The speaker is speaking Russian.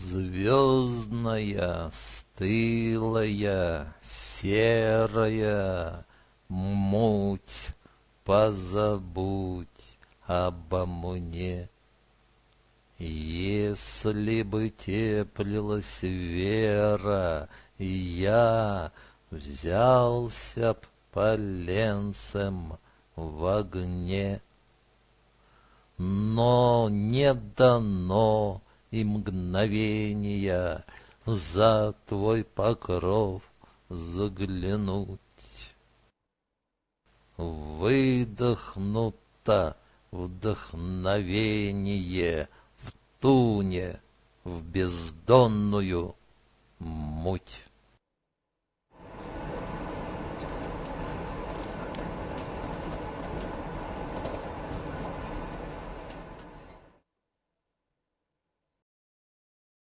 Звездная, стылая, серая муть, Позабудь обо мне. Если бы теплилась вера, Я взялся б поленцем в огне. Но не дано и мгновения За твой покров заглянуть. Выдохнуто вдохновение В туне, в бездонную муть.